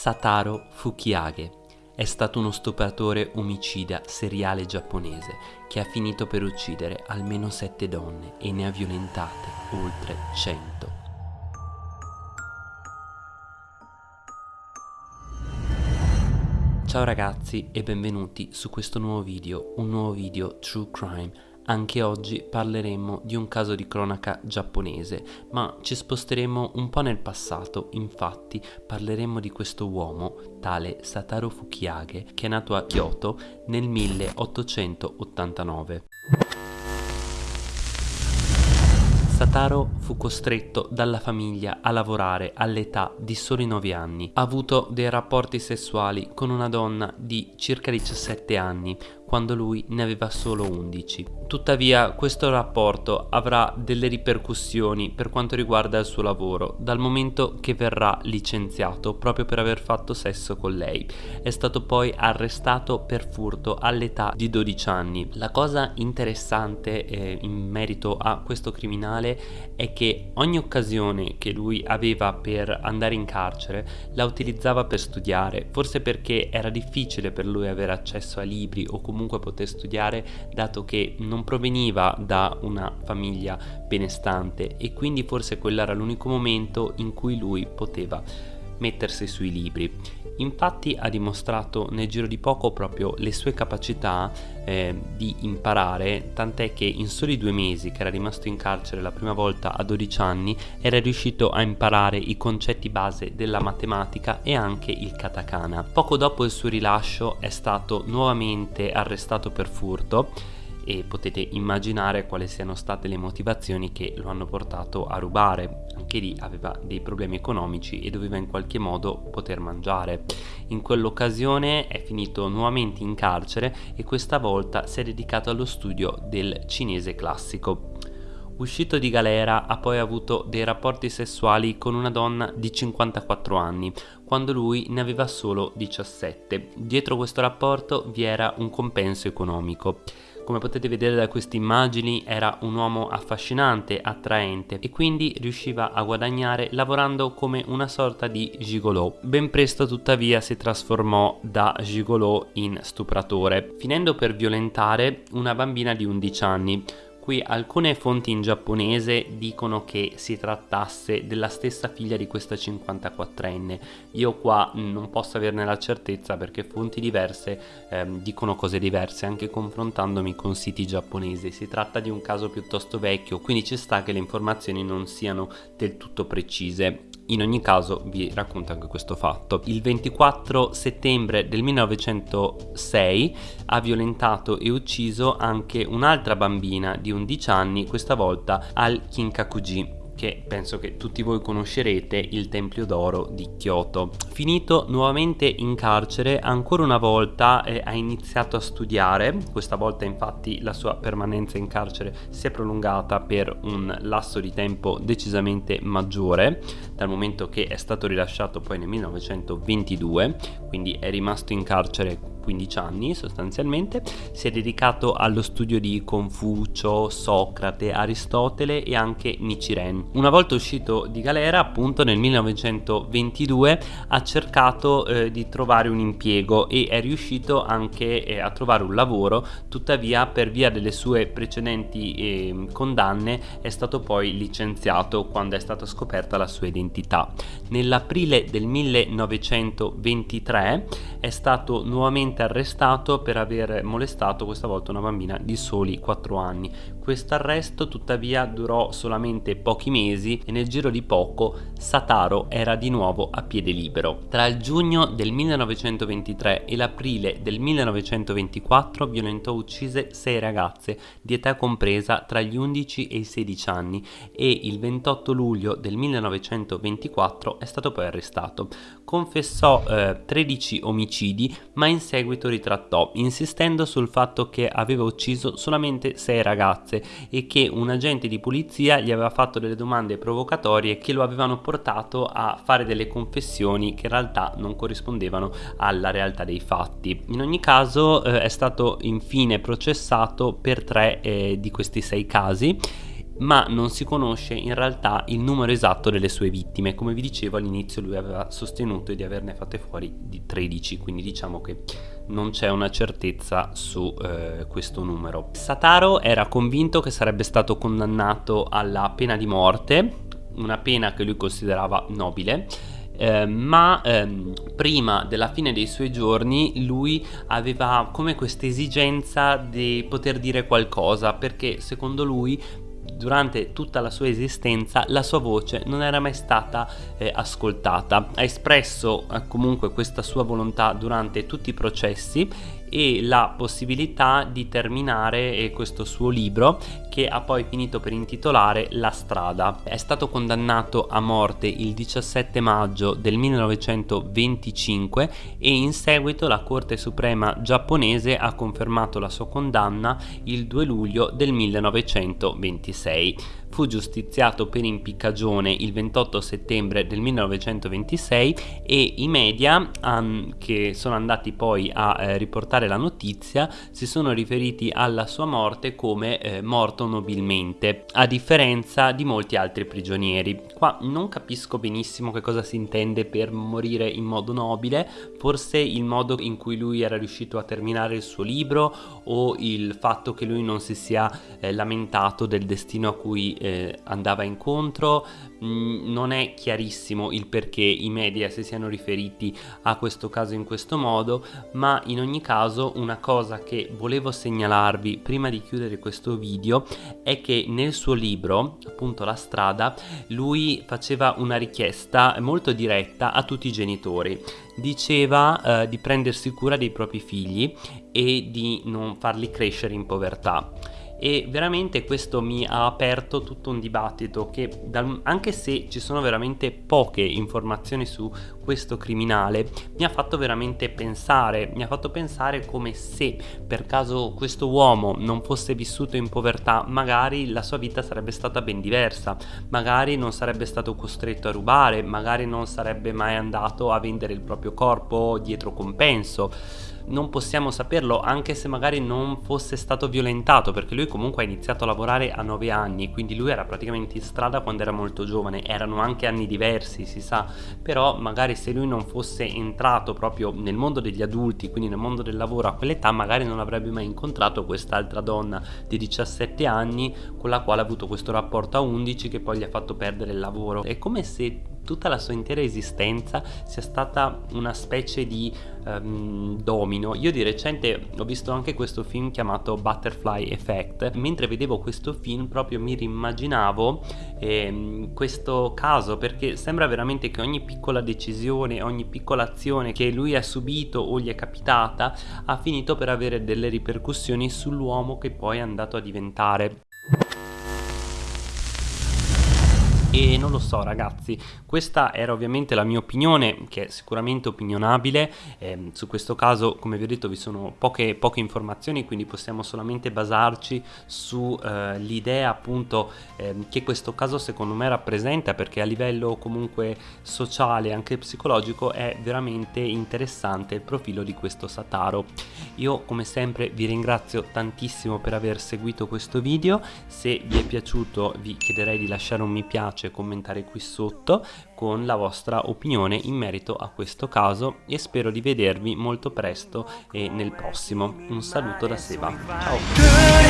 Sataro Fukiage è stato uno stupratore omicida seriale giapponese che ha finito per uccidere almeno sette donne e ne ha violentate oltre 100. Ciao ragazzi e benvenuti su questo nuovo video, un nuovo video True Crime anche oggi parleremo di un caso di cronaca giapponese, ma ci sposteremo un po' nel passato, infatti parleremo di questo uomo, tale Sataru Fukiage, che è nato a Kyoto nel 1889. Sataro fu costretto dalla famiglia a lavorare all'età di soli 9 anni. Ha avuto dei rapporti sessuali con una donna di circa 17 anni, quando lui ne aveva solo 11. Tuttavia questo rapporto avrà delle ripercussioni per quanto riguarda il suo lavoro, dal momento che verrà licenziato proprio per aver fatto sesso con lei. È stato poi arrestato per furto all'età di 12 anni. La cosa interessante eh, in merito a questo criminale è che ogni occasione che lui aveva per andare in carcere la utilizzava per studiare, forse perché era difficile per lui avere accesso a libri o comunque comunque poter studiare dato che non proveniva da una famiglia benestante e quindi forse quello era l'unico momento in cui lui poteva mettersi sui libri. Infatti ha dimostrato nel giro di poco proprio le sue capacità eh, di imparare, tant'è che in soli due mesi che era rimasto in carcere la prima volta a 12 anni era riuscito a imparare i concetti base della matematica e anche il katakana. Poco dopo il suo rilascio è stato nuovamente arrestato per furto e potete immaginare quali siano state le motivazioni che lo hanno portato a rubare. Anche lì aveva dei problemi economici e doveva in qualche modo poter mangiare. In quell'occasione è finito nuovamente in carcere e questa volta si è dedicato allo studio del cinese classico. Uscito di galera ha poi avuto dei rapporti sessuali con una donna di 54 anni, quando lui ne aveva solo 17. Dietro questo rapporto vi era un compenso economico. Come potete vedere da queste immagini era un uomo affascinante, attraente e quindi riusciva a guadagnare lavorando come una sorta di gigolò. Ben presto tuttavia si trasformò da gigolò in stupratore, finendo per violentare una bambina di 11 anni Qui alcune fonti in giapponese dicono che si trattasse della stessa figlia di questa 54enne. Io qua non posso averne la certezza perché fonti diverse ehm, dicono cose diverse anche confrontandomi con siti giapponesi. Si tratta di un caso piuttosto vecchio, quindi ci sta che le informazioni non siano del tutto precise. In ogni caso vi racconto anche questo fatto. Il 24 settembre del 1906 ha violentato e ucciso anche un'altra bambina di 11 anni, questa volta al Kinkakuji che penso che tutti voi conoscerete, il Tempio d'Oro di Kyoto. Finito nuovamente in carcere, ancora una volta eh, ha iniziato a studiare, questa volta infatti la sua permanenza in carcere si è prolungata per un lasso di tempo decisamente maggiore, dal momento che è stato rilasciato poi nel 1922, quindi è rimasto in carcere 15 anni sostanzialmente, si è dedicato allo studio di Confucio, Socrate, Aristotele e anche Nichiren. Una volta uscito di galera, appunto nel 1922, ha cercato eh, di trovare un impiego e è riuscito anche eh, a trovare un lavoro, tuttavia per via delle sue precedenti eh, condanne è stato poi licenziato quando è stata scoperta la sua identità. Nell'aprile del 1923 è stato nuovamente arrestato per aver molestato questa volta una bambina di soli 4 anni. Questo arresto tuttavia durò solamente pochi mesi e nel giro di poco Sataro era di nuovo a piede libero. Tra il giugno del 1923 e l'aprile del 1924 violentò uccise 6 ragazze di età compresa tra gli 11 e i 16 anni e il 28 luglio del 1924 è stato poi arrestato. Confessò eh, 13 omicidi ma in seguito ritrattò, insistendo sul fatto che aveva ucciso solamente sei ragazze e che un agente di polizia gli aveva fatto delle domande provocatorie che lo avevano portato a fare delle confessioni che in realtà non corrispondevano alla realtà dei fatti. In ogni caso eh, è stato infine processato per tre eh, di questi sei casi ma non si conosce in realtà il numero esatto delle sue vittime. Come vi dicevo all'inizio lui aveva sostenuto di averne fatte fuori di 13, quindi diciamo che non c'è una certezza su eh, questo numero. Sataro era convinto che sarebbe stato condannato alla pena di morte, una pena che lui considerava nobile, eh, ma ehm, prima della fine dei suoi giorni lui aveva come questa esigenza di poter dire qualcosa perché secondo lui durante tutta la sua esistenza la sua voce non era mai stata eh, ascoltata. Ha espresso eh, comunque questa sua volontà durante tutti i processi e la possibilità di terminare eh, questo suo libro che ha poi finito per intitolare La strada. È stato condannato a morte il 17 maggio del 1925 e in seguito la Corte Suprema giapponese ha confermato la sua condanna il 2 luglio del 1926 fu giustiziato per impiccagione il 28 settembre del 1926 e i media che sono andati poi a eh, riportare la notizia si sono riferiti alla sua morte come eh, morto nobilmente, a differenza di molti altri prigionieri. Qua non capisco benissimo che cosa si intende per morire in modo nobile, forse il modo in cui lui era riuscito a terminare il suo libro o il fatto che lui non si sia eh, lamentato del destino a cui eh, andava incontro, mm, non è chiarissimo il perché i media si siano riferiti a questo caso in questo modo, ma in ogni caso una cosa che volevo segnalarvi prima di chiudere questo video è che nel suo libro, appunto La strada, lui faceva una richiesta molto diretta a tutti i genitori. Diceva eh, di prendersi cura dei propri figli e di non farli crescere in povertà e veramente questo mi ha aperto tutto un dibattito che anche se ci sono veramente poche informazioni su questo criminale mi ha fatto veramente pensare mi ha fatto pensare come se per caso questo uomo non fosse vissuto in povertà magari la sua vita sarebbe stata ben diversa. Magari non sarebbe stato costretto a rubare magari non sarebbe mai andato a vendere il proprio corpo dietro compenso non possiamo saperlo anche se magari non fosse stato violentato perché lui comunque ha iniziato a lavorare a 9 anni quindi lui era praticamente in strada quando era molto giovane erano anche anni diversi si sa però magari se lui non fosse entrato proprio nel mondo degli adulti quindi nel mondo del lavoro a quell'età magari non avrebbe mai incontrato quest'altra donna di 17 anni con la quale ha avuto questo rapporto a 11 che poi gli ha fatto perdere il lavoro. È come se tutta la sua intera esistenza sia stata una specie di um, domino. Io di recente ho visto anche questo film chiamato Butterfly Effect. Mentre vedevo questo film proprio mi rimmaginavo eh, questo caso perché sembra veramente che ogni piccola decisione, ogni piccola azione che lui ha subito o gli è capitata ha finito per avere delle ripercussioni sull'uomo che poi è andato a diventare. E non lo so ragazzi questa era ovviamente la mia opinione che è sicuramente opinionabile. Eh, su questo caso come vi ho detto vi sono poche, poche informazioni quindi possiamo solamente basarci sull'idea eh, appunto eh, che questo caso secondo me rappresenta perché a livello comunque sociale anche psicologico è veramente interessante il profilo di questo Sataro. Io come sempre vi ringrazio tantissimo per aver seguito questo video. Se vi è piaciuto vi chiederei di lasciare un mi piace piace commentare qui sotto con la vostra opinione in merito a questo caso e spero di vedervi molto presto e nel prossimo. Un saluto da Seba. Ciao!